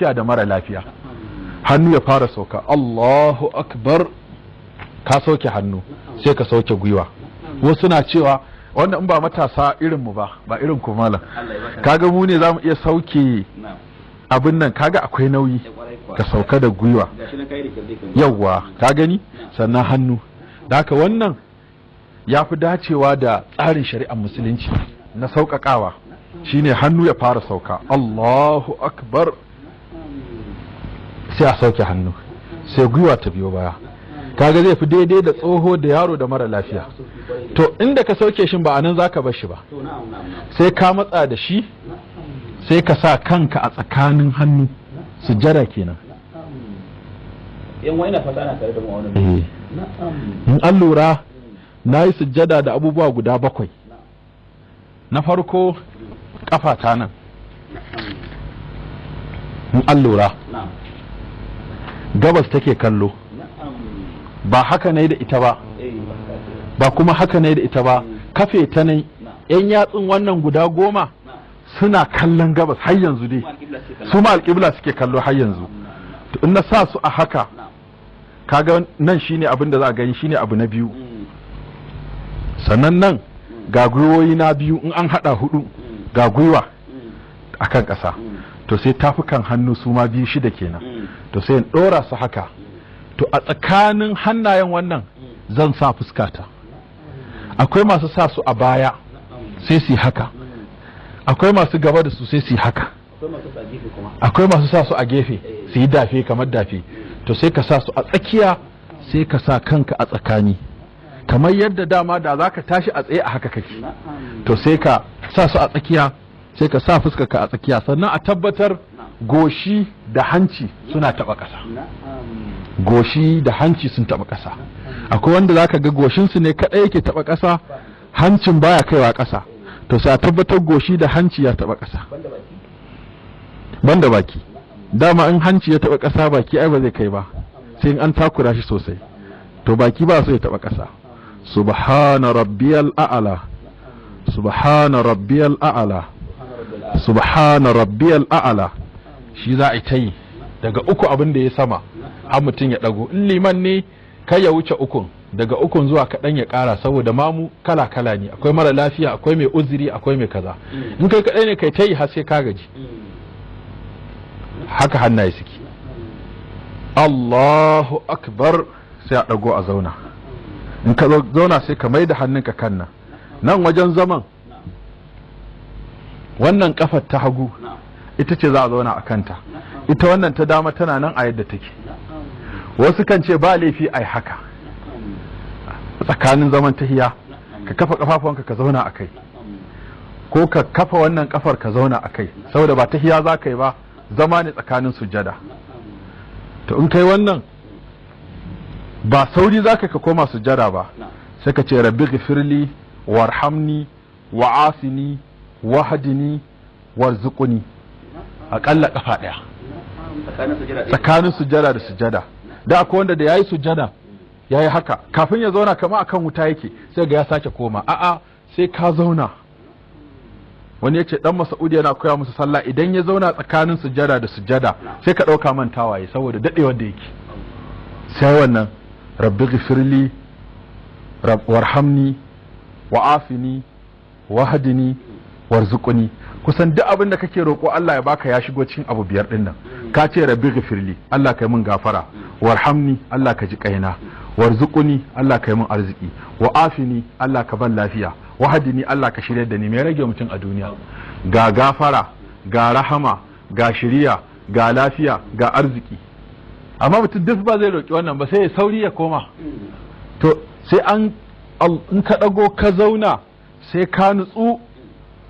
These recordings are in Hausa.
lafiya da mara lafiya. Hannu ya fara sauka. Allahu akbar. Ka sauke hannu sai ka sauke gwiwa. Wasu na cewa wanda in ba matasa irin mu ba ba irin ku malam. Kaga mu ne za mu iya sauke abin nan. Kaga akwai nauyi ka sauka da gwiwa. Yawwa ka gani? Sannan hannu. Da haka wannan ya fi dacewa da tsarin shari'ar musulunci na sauƙaƙawa. Shine hannu ya fara sauka. Allahu akbar. Sai a sauke hannu sai gwiwa ta biyo baya. Kaga zai fi daidai da tsoho da yaro da mara lafiya. To inda ka sauke shi ba a nan zaka bar shi ba. Sai ka matsa da shi sai ka sa kanka a tsakanin hannu. Sujjada kenan. Yan fata tare da mu eh. In an lura na yi sujjada da abubuwa guda bakwai. Na farko ta nan. In an lura gabas take kallo. Ba haka ne da ita ba. Ba kuma haka ne da ita ba. Kafe ta nan yan yatsun wannan guda goma suna kallon gabas har yanzu dai. Su ma alƙibla suke kallo har yanzu. To in na sa su a haka kaga nan shine abin da za a gani shine abu na biyu. Sannan nan ga gwiwoyi na biyu in an hada huɗu ga gwiwa akan ƙasa. To sai tafukan hannu su ma biyu shida kenan. To sai in ɗora su haka. To a tsakanin hannayen wannan zan sa fuskata. Akwai masu sa su a baya sai su haka. Akwai masu gaba da su sai su haka. Akwai masu sa su a gefe su yi dafe kamar dafe to sai ka sa su a tsakiya sai ka sa kanka a tsakani. Kamar yadda dama da za ka tashi a tsaye a haka kake. To sai ka sa su a tsakiya sai ka sa fuskarka a tsakiya. Sannan a tabbatar goshi da hanci suna taba ƙasa. Goshi da hanci sun taba ƙasa. Akwai wanda zaka ga goshinsu ne kaɗai yake taba ƙasa hancin baya kaiwa ƙasa. To sai a tabbatar goshi da hanci ya taba ƙasa. Banda baki. Dama in hanci ya taba ƙasa baki ai ba zai kai ba. Sai in an takura shi sosai. To baki ba so ya taba ƙasa. Subhana rabbiyal a'la. Subhana rabbiyal a'la. Subhana rabbiyal a'la. Shi za a yi ta yi daga uku abin da ya sama har mutum ya dago in liman ne kai ya wuce ukun daga ukun zuwa kaɗan ya ƙara saboda mamu kala kala ne. Akwai mara lafiya akwai mai uzuri akwai mai kaza. In kai kaɗai ne kai ta yi har sai ka gaji. Haka hannaye suke. Allahu akbar sai a ɗago a zauna. In ka zauna sai ka mai da hannunka kan nan. Nan wajen zaman wannan kafar ta hagu ita ce za a zauna a kanta. Ita wannan ta dama tana nan a yadda take. Wasu kan ce ba laifi ai haka. Tsakanin zaman tahiya ka kafa kafafuwanka ka zauna a kai. Ko ka kafa wannan kafar ka zauna a kai. Saboda ba tahiya za ka yi ba zama ne tsakanin sujada to in kai wannan ba sauri za ka koma sujada ba. Sai ka ce rabbi ghafirli warhamni wa'afini wahdini warzuqni. Aƙalla kafa ɗaya. Tsakanin sujada da sujada da akwai wanda da yayi sujada yayi haka. Kafin ya zauna kama akan wuta yake sai ga ya sake koma. A'a sai ka zauna. Wani ya ce dan Mas'ud yana koya musu sallah idan ya zauna tsakanin sujada da sujada sai ka ɗauka mantawa ya saboda daɗewar da yake. Sai wannan rabbi ghifirli warhamni wa'afini wahdini warzuqni. Kusan duk abin da kake roƙo Allah ya baka ya shigo cikin abu biyar ɗin nan. Ka ce rabbi ghifirli Allah kai min gafara. Warhamni Allah ka ji kaina warzuqni Allah kai min arziki. Wa'afini Allah ka ban lafiya. Wahdini Allah ka shirya da ni. Me rage mutum a duniya? Ga gafara ga rahama ga shiriya ga lafiya ga arziki. Amma mutum duk ba zai roƙi wannan ba sai ya sauri ya koma. To sai an in ka ɗago ka zauna sai ka nutsu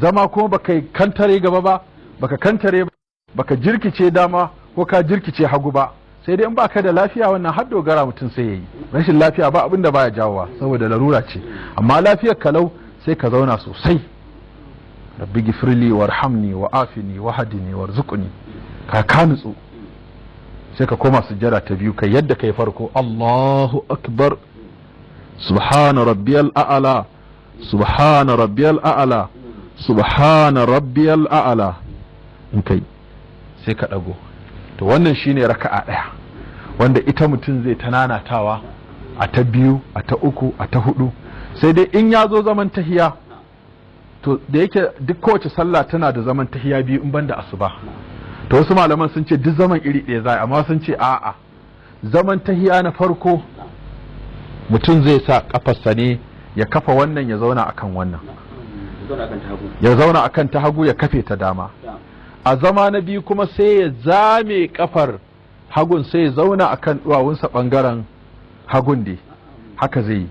zama kuma baka kantare gaba ba baka kantare ba baka jirkice dama ko ka jirkice hagu ba. Sai dai in baka da lafiya wannan har dogara mutum sai yayi rashin lafiya ba abin da baya jawowa saboda larura ce. Amma lafiyar kalau sai ka zauna sosai. Rabbi gifirli warhamni wa afini wa hadini warzuqni. Ka ka nutsu. Sai ka koma sujjada ta biyu kai yadda kai farko. Allahu akbar. Subhana rabbiyal a'la. Subhana rabbiyal a'la. Subhana rabbiyal a'la. In kai sai ka dago to wannan shine raka'a ɗaya wanda ita mutum zai ta nanatawa a ta biyu a ta uku a ta huɗu sai dai in ya zo zaman tahiya to da yake duk kowace sallah tana da zaman tahiya biyu in banda asuba. To wasu malaman sun ce duk zaman iri ɗaya za amma sun ce a'a. Zaman tahiya na farko mutum zai sa kafarsa ne ya kafa wannan ya zauna akan wannan. Ya zauna akan ta hagu ya kafe ta dama. A zama na biyu kuma sai ya zame kafar hagun sai ya zauna akan duwawunsa ɓangaren hagun dai. Haka zai yi.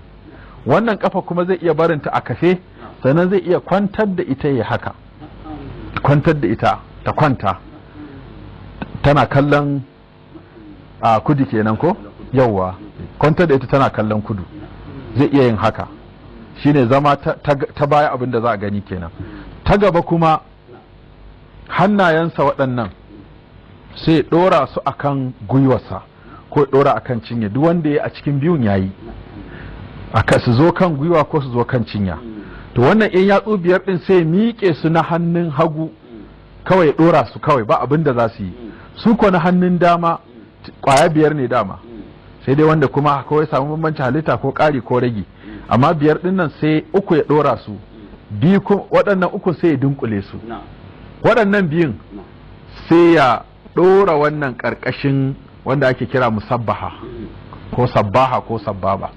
Wannan kafa kuma zai iya barinta a kafe sannan zai iya kwantar da ita ya haka. Kwantar da ita ta kwanta. Tana kallon a kudu kenan ko? Yauwa. Kwantar da ita tana kallon kudu. Zai iya yin haka. Shine zama ta, baya abin da za a gani kenan. Ta gaba kuma hannayensa waɗannan sai ɗora su akan gwiwarsa ko ɗora akan cinye. Duk wanda ya a cikin biyun yayi aka su zo kan gwiwa ko su zo kan cinya. To wannan in yatsu biyar din sai miƙe su na hannun hagu kawai ɗora su kawai ba abin da za su yi. Su ko na hannun dama ƙwaya biyar ne dama. Sai dai wanda kuma kawai samu bambanci halitta ko ƙari ko rage amma biyar ɗin nan sai uku ya ɗora su. Biyu waɗannan uku sai ya dunkule su. Na. Waɗannan biyun sai ya ɗora wannan ƙarƙashin wanda ake kira musabbaha. Ko sabbaha ko sabbaba.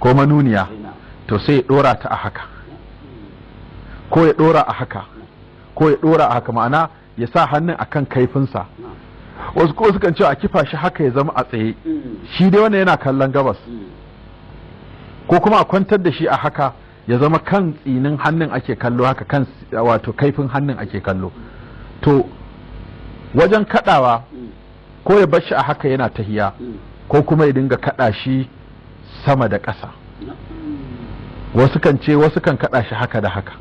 Ko manuniya. Na. To sai ya ɗora ta a haka. Ko ya ɗora a haka. Ko ya ɗora a haka. Ma'ana ya sa hannun akan kaifinsa. Wasu ko sukan ce a kifa shi haka ya zama a tsaye. Shi dai wannan yana kallon gabas. Ko kuma a kwantar da shi a haka ya zama kan tsinin hannun ake kallo haka kan wato kaifin hannun ake kallo. To wajen kadawa ko ya bar shi a haka yana tahiya ko kuma ya dinga kada shi sama da ƙasa. Wasu kan ce wasu kan kada shi haka da haka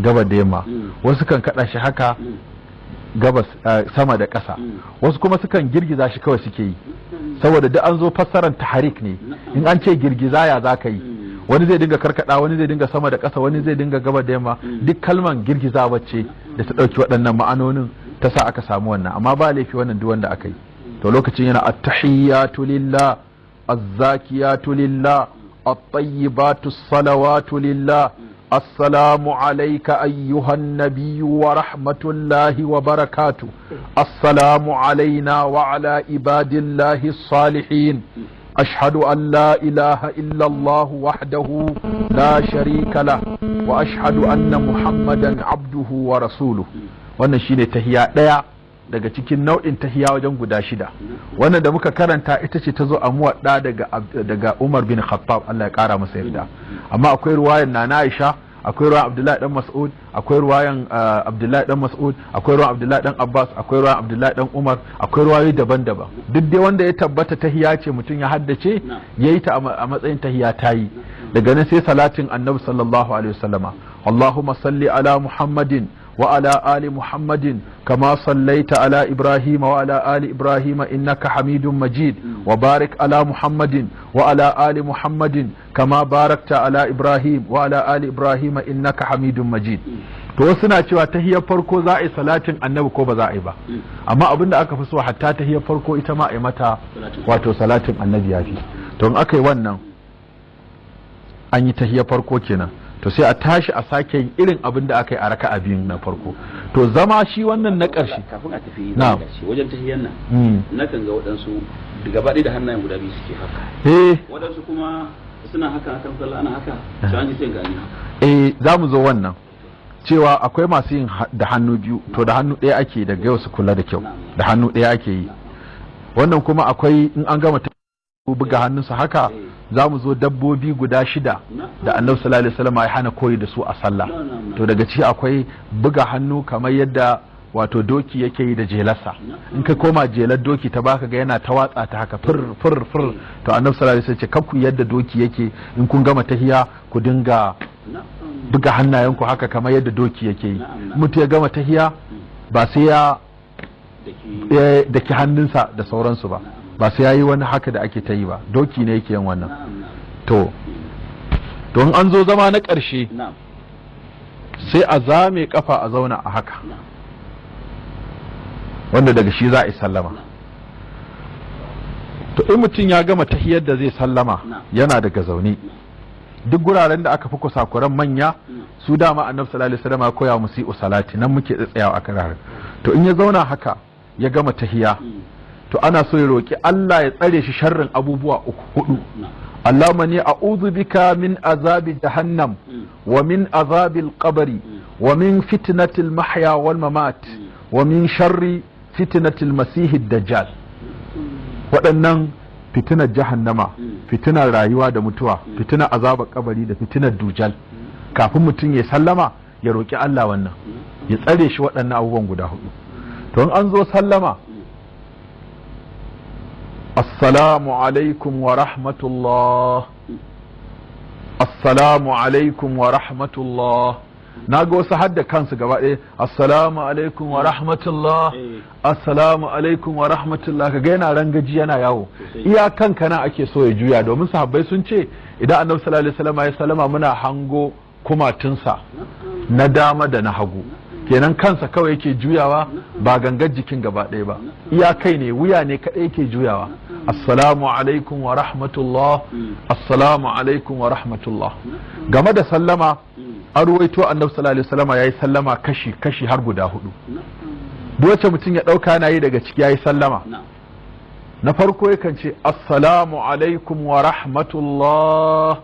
gaba da yamma. Mm. wasu kan kada shi haka gabas eh, sama da ƙasa. Wasu kuma sukan girgiza shi kawai suke yi. Saboda duk an zo fassarar taharik ne. In an ce girgiza ya za ka yi? Wani zai dinga karkada wani zai dinga sama da ƙasa wani zai dinga gaba da yamma. Duk kalman girgiza wacce da ta ɗauki waɗannan ma'anonin ta sa aka samu wannan. Amma ba laifi wannan duk wanda aka yi. To lokacin yana at-tahiyyatu lillah az-zakiyatu lillah at-tayyibatu salawatu lillah السلام عليك أيها النبي ورحمة الله وبركاته السلام علينا وعلى عباد الله الصالحين أشهد أن لا إله إلا الله وحده لا شريك له وأشهد أن محمدا عبده ورسوله ونشيل تهيأ daga cikin nau'in tahiya wajen guda shida. Wannan da muka karanta ita ce ta zo a muwadda daga daga Umar bin Khattab Allah ya kara masa yarda. Amma akwai ruwayan Nana Aisha akwai ruwan Abdullahi dan Mas'ud akwai ruwayan Abdullahi dan Mas'ud akwai ruwan Abdullahi dan Abbas akwai ruwan Abdullahi dan Umar akwai ruwayoyi daban-daban. Duk dai wanda ya tabbata tahiya ce mutum ya haddace yayi ta a matsayin tahiya tayi daga nan sai salatin Annabi sallallahu alaihi wasallama. Allahumma salli ala Muhammadin وعلى آل محمد كما صليت على إبراهيم وعلى آل إبراهيم إنك حميد مجيد وبارك على محمد وعلى آل محمد كما باركت على إبراهيم وعلى آل إبراهيم إنك حميد مجيد to wasu na cewa tahiyar farko za a yi salatin annabi ko ba za a yi ba amma abin da aka fi so hatta tahiyar farko ita ma a yi mata Salatin. wato salatin annabi ya fi to in aka yi wannan an yi tahiyar farko kenan To sai a tashi a sake irin abin da aka yi a raka'a biyun na farko. To zama shi wannan na ƙarshe. Kafin a tafi Na'am. ƙarshe wajen tahiyyar nan Mm. nakan ga waɗansu da gaba ɗaya da hannayen guda biyu suke haka. Eh. Waɗansu kuma suna haka hakan sallah ana haka ji sai gani haka. Eh za mu zo wannan. Cewa akwai masu yin da hannu biyu to da hannu ɗaya ake daga yau su kula da kyau. Da hannu ɗaya ake yi. Wannan kuma akwai in an gama ta buga hannunsa haka za mu zo dabbobi guda shida da annabi sallallahu alaihi wasallam ya hana koyi da su a sallah. To daga ciki akwai buga hannu kamar yadda wato doki yake yi da jelarsa. In ka koma jelar doki ta baka ga yana ta watsa ta haka fir fir fir. To annabi sallallahu alaihi wasallam ce yadda doki yake. In kun gama tahiya ku dinga buga hannayenku haka kamar yadda doki yake yi. Mutu ya gama tahiya ba sai ya ya daki hannunsa da sauransu ba. Ba sai ya yi wani haka da ake ta yi ba. Doki ne yake yin wannan. To don an zo zama na ƙarshe sai a zame kafa a zauna a haka. Wanda daga shi za a yi sallama. To in mutum ya gama tahiyar da zai sallama yana daga zaune. Duk guraren da aka fi kusakuran manya su dama annabi sallallahu alaihi wasallam ya koya musu yi salati. Nan muke tsayawa a karare to in ya zauna haka ya gama tahiya to ana so ya roki Allah ya tsare shi sharrin abubuwa uku huɗu. Allahumma ni a'udhu bika min azabi jahannam wa min azabi al-qabri wa min fitnati al-mahya wal mamat wa min sharri fitnati al-masih ad-dajjal. Waɗannan fitinar jahannama fitinar rayuwa da mutuwa fitinar azabar kabari da fitinar dujal kafin mutum ya sallama ya roki Allah wannan ya tsare shi waɗannan abubuwan guda huɗu. To in an zo sallama assalamu alaikum wa rahmatullah. Assalamu alaikum wa rahmatullah. Na ga wasu hadda kansu gaba ɗaya. Assalamu alaikum wa rahmatullah. Assalamu alaikum wa rahmatullah. Kaga yana rangaji yana yawo. Iya kanka nan ake so ya juya. Domin sahabbai sun ce idan annabi sallallahu alaihi wasallam ya salama muna hango kumatunsa na dama da na hagu. Kenan kansa kawai yake juyawa ba gangar jikin gaba ɗaya ba. Iya kai ne wuya ne kaɗai yake juyawa. Assalamu alaikum wa rahmatullah. Assalamu alaikum wa rahmatullah. Game da sallama an ruwaito annabi sallallahu alaihi wasallam yayi sallama kashi kashi har guda huɗu. Duk wacce mutum ya ɗauka yana yi daga ciki yayi sallama. Na farko yakan ce assalamu alaikum wa rahmatullah.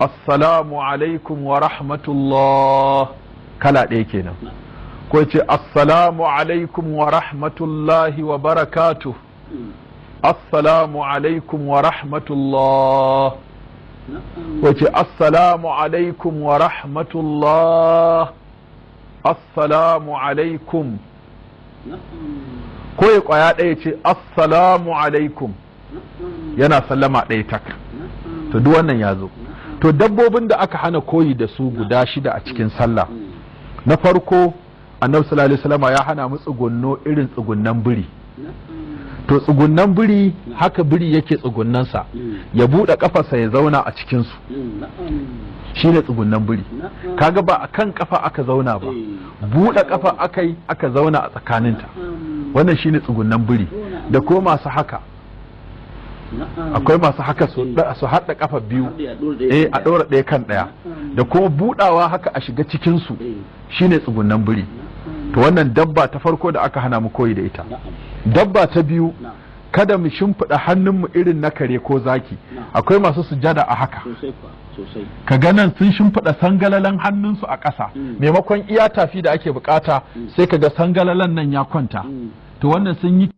Assalamu alaikum wa rahmatullah. Kala ɗaya kenan. Ko ya ce assalamu alaikum wa rahmatullahi wa barakatuh. Assalamu alaikum wa rahmatullah. Wace assalamu alaikum wa rahmatullah. Assalamu alaikum. Ko ya ƙwaya ɗaya ce assalamu alaikum. Yana sallama ɗaya tak. To duk wannan ya zo. To dabbobin da aka hana koyi da su guda shida a cikin sallah. Na farko annabi sallallahu alaihi wasallam ya hana mu tsugunno irin tsugunnan biri. To tsugunnan biri haka biri yake tsugunnansa. Ya buɗe kafarsa ya zauna a cikinsu. Shi ne tsugunnan biri. Kaga ba a kan kafa aka zauna ba. Buɗe kafa aka yi aka zauna a tsakaninta. Wannan shi ne tsugunnan biri. Da ko masu haka. Akwai masu haka su haɗa kafa biyu. Eh a ɗora ɗaya kan ɗaya. Da kuma buɗawa haka a shiga cikinsu. Shi ne tsugunnan biri. To wannan dabba ta farko da aka hana mu koyi da ita. Dabba ta biyu kada mu shimfiɗa hannunmu irin na kare ko zaki. Akwai masu sujada a haka. Ka ganan sun shimfiɗa sangalalan hannunsu a ƙasa. Maimakon iya tafi da ake buƙata sai ka ga sangalalan nan ya kwanta. To wannan sun yi